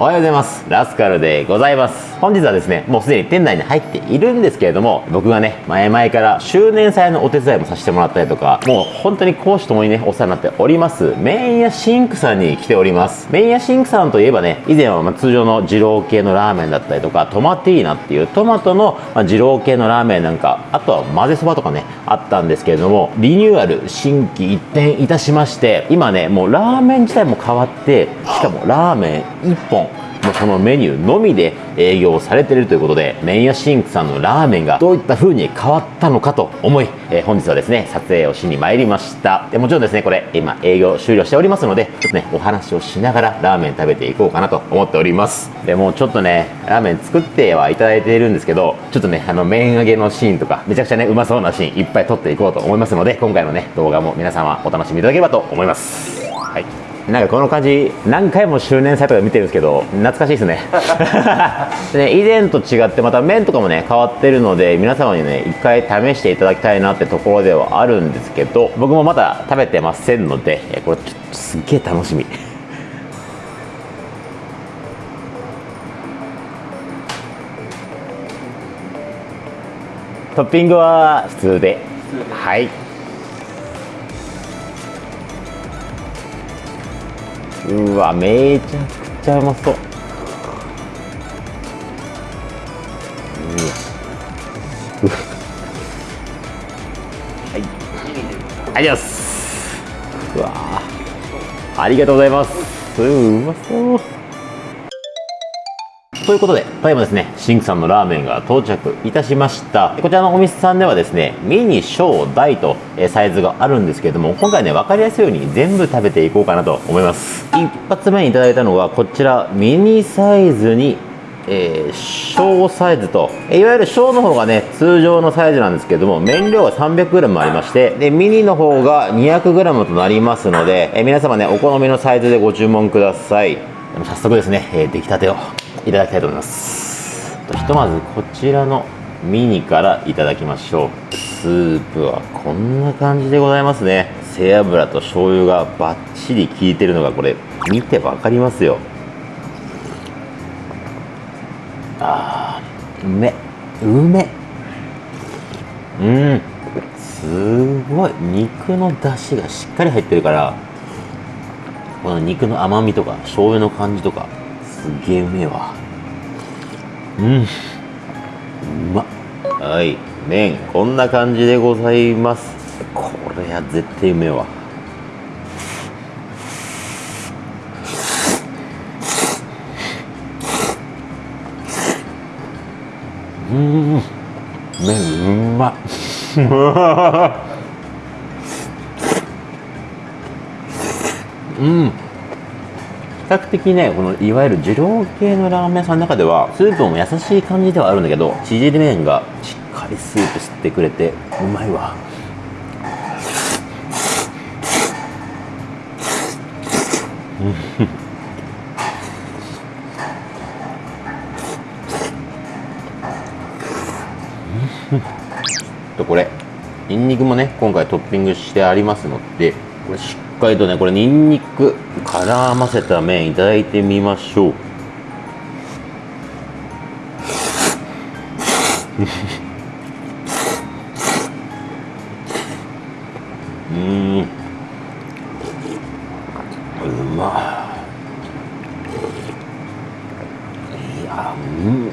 おはようございます。ラスカルでございます。本日はですねもうすでに店内に入っているんですけれども僕がね前々から周年祭のお手伝いもさせてもらったりとかもう本当に公私ともにねお世話になっております麺屋シンクさんに来ております。麺屋シンクさんといえばね以前はま通常の二郎系のラーメンだったりとかトマティーナっていうトマトのま二郎系のラーメンなんかあとは混ぜそばとかねあったんですけれどもリニューアル心機一転いたしまして今ねもうラーメン自体も変わってしかもラーメン1本もうこのメニューのみで営業されているということで麺屋シンクさんのラーメンがどういった風に変わったのかと思い、えー本日はですね撮影をしに参りました。でもちろんですねこれ今営業終了しておりますのでちょっとねお話をしながらラーメン食べていこうかなと思っております。でもうちょっとねラーメン作ってはいただいているんですけどちょっとねあの麺揚げのシーンとかめちゃくちゃねうまそうなシーンいっぱい撮っていこうと思いますので今回のね動画も皆様お楽しみいただければと思います。はい。なんかこの感じ何回も周年祭とか見てるんですけど懐かしいですね。でね以前と違ってまた麺とかもね変わってるので皆様にね一回試していただきたいなってところではあるんですけど僕もまだ食べてませんのでえこれちょっとすっげえ楽しみ。トッピングは普通で。はいうわめちゃくちゃうまそう。うわ。はい。ありがとうございます。うわありがとうございます。うまそうということで、ただいまですね、シンクさんのラーメンが到着いたしました。こちらのお店さんではですね、ミニ、小、大とえサイズがあるんですけれども、今回ね、分かりやすいように全部食べていこうかなと思います。一発目にいただいたのが、こちら、ミニサイズに、えー小サイズと、えいわゆる小の方がね、通常のサイズなんですけども、麺量が 300g ありまして、で、ミニの方が 200g となりますので、え皆様ね、お好みのサイズでご注文ください。でも早速ですね、えー出来たてをいただきたいと思います。ひとまずこちらのミニからいただきましょう。スープはこんな感じでございますね。背脂と醤油がバッチリ効いてるのがこれ見てわかりますよ。あーうめうめうんすごい肉の出汁がしっかり入ってるからこの肉の甘みとか醤油の感じとかすげえうめえわ。うん。うまっ。はい。麺こんな感じでございます。これは絶対うめえわ。うん。麺うまっ。うん。比較的ねこのいわゆる二郎系のラーメン屋さんの中ではスープも優しい感じではあるんだけど縮れ麺がしっかりスープ吸ってくれてうまいわ。とこれニンニクもね今回トッピングしてありますのでこれしっかりとねこれニンニク絡ませた麺いただいてみましょうーんうまいやうん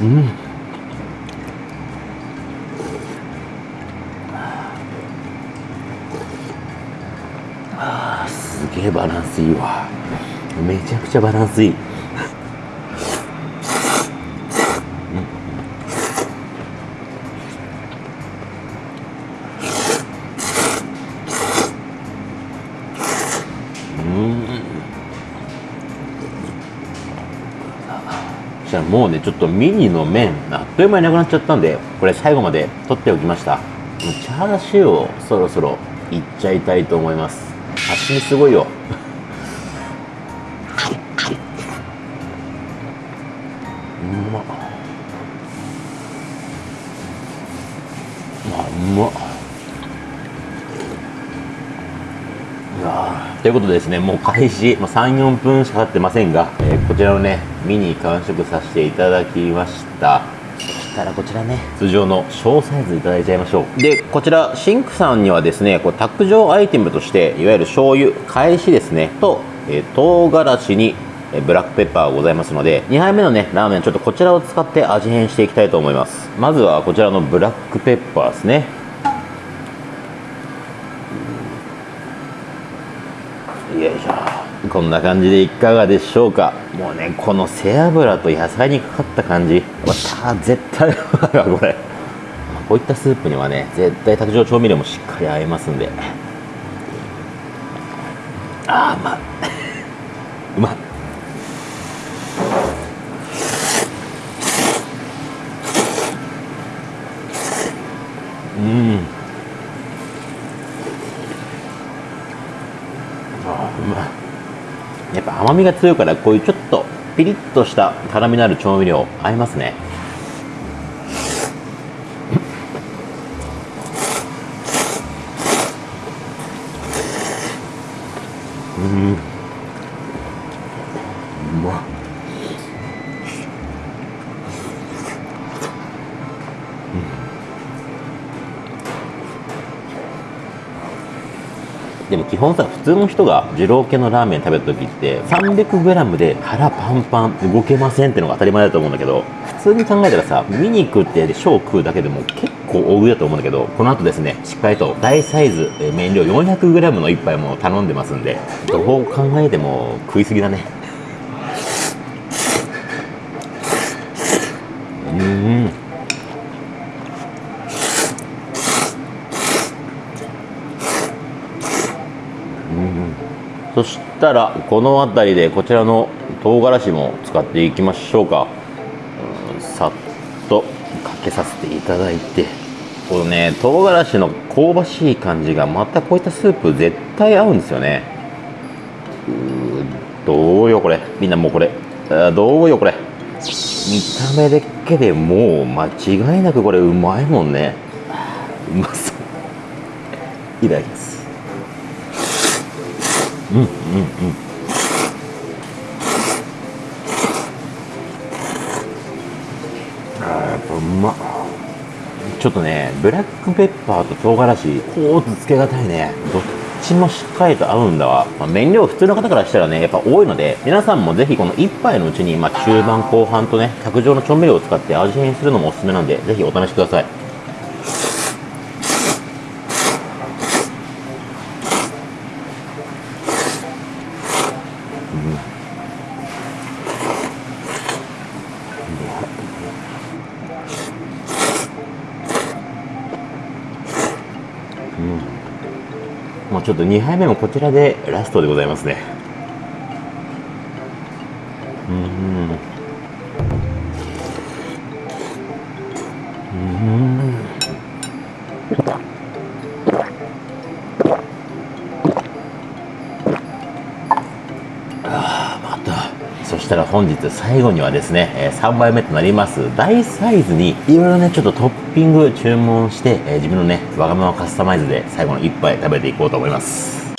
うんあーすげえバランスいいわめちゃバランスいい。そしたらもうねちょっとミニの麺あっという間になくなっちゃったんでこれ最後まで取っておきました。チャーシューをそろそろいっちゃいたいと思います。刺身すごいよ。あうまということでですね、もう開始、ま、3、4分しか経ってませんが、えー、こちらのね、ミニ完食させていただきました。そしたらこちらね、通常の小サイズいただいちゃいましょう。で、こちら、シンクさんにはですね、こう卓上アイテムとして、いわゆる醤油、返しですね、と、えー、唐辛子にブラックペッパーがございますので2杯目のねラーメンちょっとこちらを使って味変していきたいと思います。まずはこちらのブラックペッパーですね。よいしょ。こんな感じでいかがでしょうか。もうねこの背脂と野菜にかかった感じ。また絶対うまいわこれ。こういったスープにはね絶対卓上調味料もしっかり合いますんで。あーうまいうまいうん。あうまい。やっぱ甘みが強いからこういうちょっとピリッとした辛みのある調味料合いますね。でも基本さ普通の人が二郎系のラーメン食べた時って 300g で腹パンパン動けませんってのが当たり前だと思うんだけど普通に考えたらさ見に食って小食うだけでも結構大食いだと思うんだけどこの後ですねしっかりと大サイズ麺量 400g の一杯も頼んでますんでどう考えても食いすぎだね。そしたらこの辺りでこちらの唐辛子も使っていきましょうか、う、さっとかけさせていただいて。このね唐辛子の香ばしい感じがまたこういったスープ絶対合うんですよね。うどうよこれ。みんなもうこれ。どうよこれ。見た目だけでもう間違いなくこれうまいもんね。うまそう。いただきます。うんうんうんあやっぱうま。ちょっとねブラックペッパーと唐辛子こうつけがたいね。どっちもしっかりと合うんだわ、まあ、麺量普通の方からしたらねやっぱ多いので皆さんもぜひこの1杯のうちに、まあ、中盤後半とね卓上の調味料を使って味変するのもおすすめなんでぜひお試しください。ちょっと2杯目もこちらでラストでございますね。したら本日最後にはですねえ3杯目となります大サイズにいろいろねちょっとトッピング注文して、え自分のねわがままカスタマイズで最後の1杯食べていこうと思います。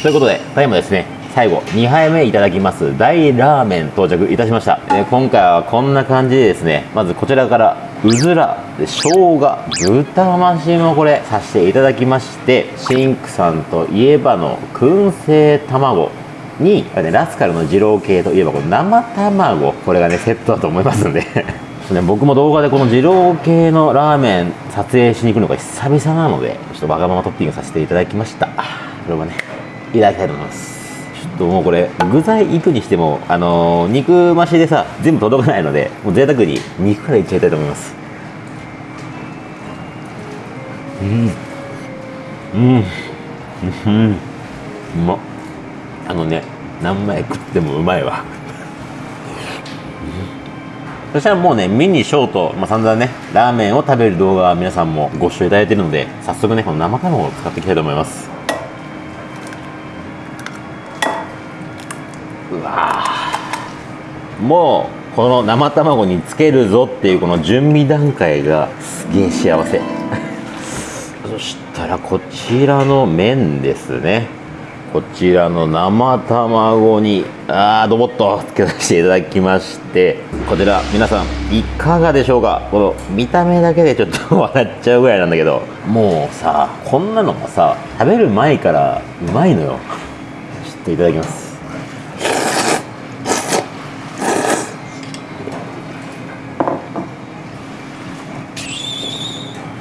ということでただいまですね最後2杯目いただきます大ラーメン到着いたしました、え今回はこんな感じでですねまずこちらからうずらで生姜豚増しもこれさせていただきましてシンクさんといえばの燻製卵。に、ね、ラスカルの二郎系といえばこの生卵これがねセットだと思いますんで。ね、僕も動画でこの二郎系のラーメン撮影しに行くのが久々なのでちょっとわがままトッピングさせていただきました。これもねいただきたいと思います。ちょっともうこれ具材いくにしてもあのー、肉増しでさ全部届かないのでもう贅沢に肉からいっちゃいたいと思います。うん。うん。うん。うまっ。あのね何枚食ってもうまいわそしたらもうね、ミニ、ショート、まあ、散々ね、ラーメンを食べる動画は皆さんもご視聴いただいてるので、早速ね、この生卵を使っていきたいと思います。うわもう、この生卵につけるぞっていうこの準備段階がすげえ幸せ。そしたらこちらの麺ですね。こちらの生卵にあードボッとつけさせていただきましてこちら皆さんいかがでしょうか？この見た目だけでちょっと笑っちゃうぐらいなんだけどもうさこんなのがさ食べる前からうまいのよ。ちょっといただきます。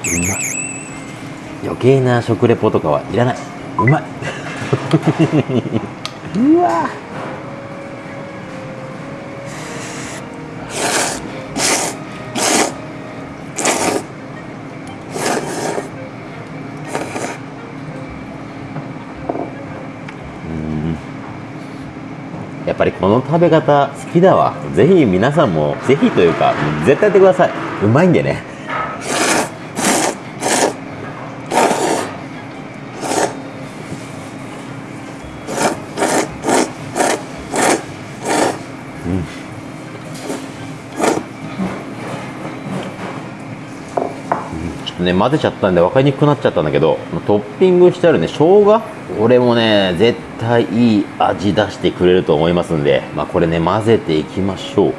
うまい。余計な食レポとかはいらない。うまい。うわやっぱりこの食べ方好きだわ。ぜひ皆さんもぜひというか絶対やってください。うまいんでね。ちょっとね混ぜちゃったんで分かりにくくなっちゃったんだけどトッピングしてあるね生姜？これもね絶対いい味出してくれると思いますんでまあこれね混ぜていきましょう。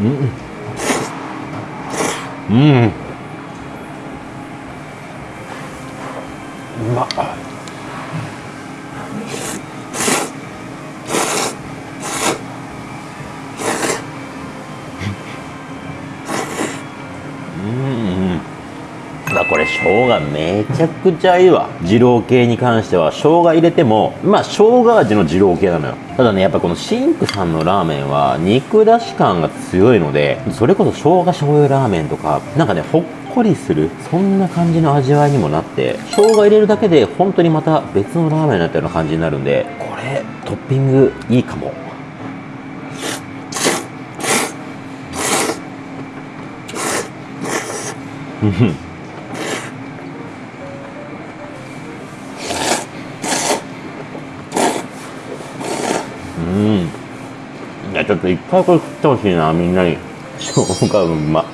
うん。うんうまっだこれ生姜めちゃくちゃいいわ。二郎系に関しては生姜入れてもまあ生姜味の二郎系なのよ。ただねやっぱこのシンクさんのラーメンは肉出し感が強いのでそれこそ生姜醤油ラーメンとかなんかねほっこりするそんな感じの味わいにもなって生姜入れるだけで本当にまた別のラーメンになったような感じになるんでこれトッピングいいかも。うんうん。いやちょっと一回これ食ってほしいなみんなに。生姜うま。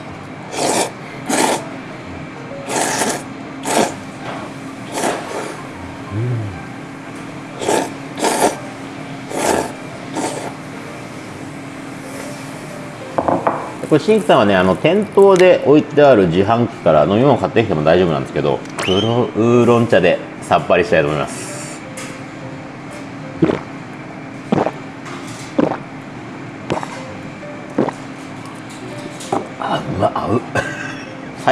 これシンクさんはねあの店頭で置いてある自販機から飲み物買ってきても大丈夫なんですけど黒ウーロン茶でさっぱりしたいと思います。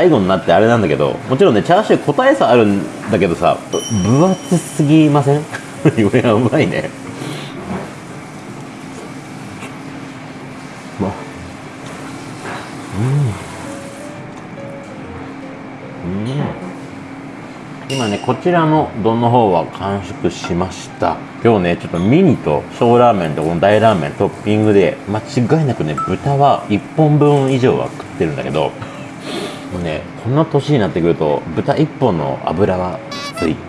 最後になってあれなんだけどもちろんねチャーシュー個体差あるんだけどさ分厚すぎません？いやうまいね。うまっ今ねこちらの丼の方は完食しました。今日ねちょっとミニと小ラーメンとこの大ラーメントッピングで間違いなくね豚は1本分以上は食ってるんだけどもうねこんな年になってくると豚1本の油はきつい。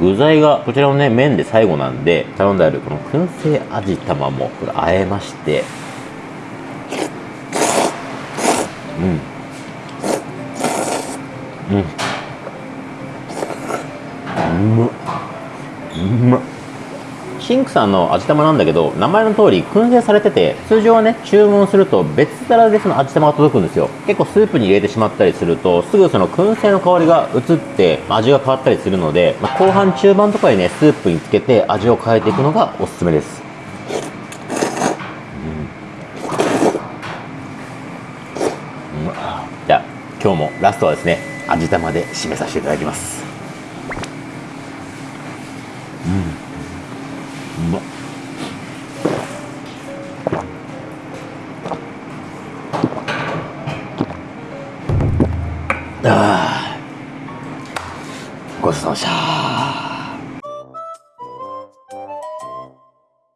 具材がこちらのね麺で最後なんで頼んであるこの燻製味玉もこれ和えまして。うん。うん。うまっうまっシンクさんの味玉なんだけど名前の通り燻製されてて通常はね注文すると別皿でその味玉が届くんですよ。結構スープに入れてしまったりするとすぐその燻製の香りが移って味が変わったりするので、まあ後半中盤とかにねスープにつけて味を変えていくのがおすすめです。うん。じゃあ今日もラストはですね味玉で締めさせていただきます。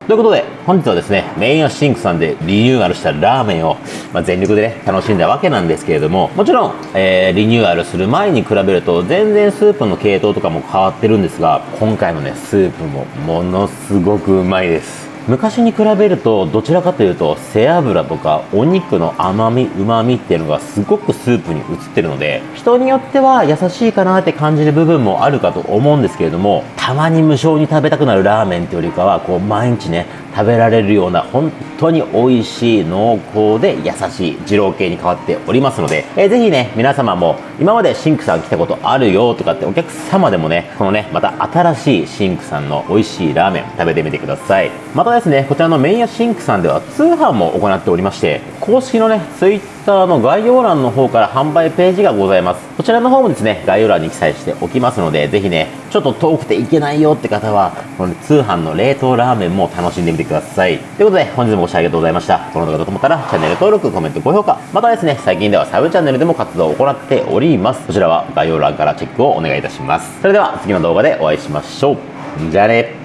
ということで本日はですねメインはシンクさんでリニューアルしたラーメンを、まあ、全力でね楽しんだわけなんですけれどももちろん、えーリニューアルする前に比べると全然スープの系統とかも変わってるんですが今回のねスープもものすごくうまいです。昔に比べるとどちらかというと背脂とかお肉の甘みうまみっていうのがすごくスープに移ってるので人によっては優しいかなって感じる部分もあるかと思うんですけれどもたまに無性に食べたくなるラーメンっていうよりかはこう毎日ね食べられるような本当に美味しい濃厚で優しい二郎系に変わっておりますので、えー、ぜひね皆様も今までシンクさん来たことあるよとかってお客様でもねこのねまた新しいシンクさんの美味しいラーメン食べてみてください。またですねこちらの麺屋シンクさんでは通販も行っておりまして公式のね Twitter の概要欄の方から販売ページがございます。こちらの方もですね概要欄に記載しておきますのでぜひねちょっと遠くて行けないよって方はこの、ね、通販の冷凍ラーメンも楽しんでみてください。ということで本日もご視聴ありがとうございました。この動画だと思ったらチャンネル登録コメント高評価。またですね最近ではサブチャンネルでも活動を行っております。こちらは概要欄からチェックをお願いいたします。それでは次の動画でお会いしましょう。じゃあね。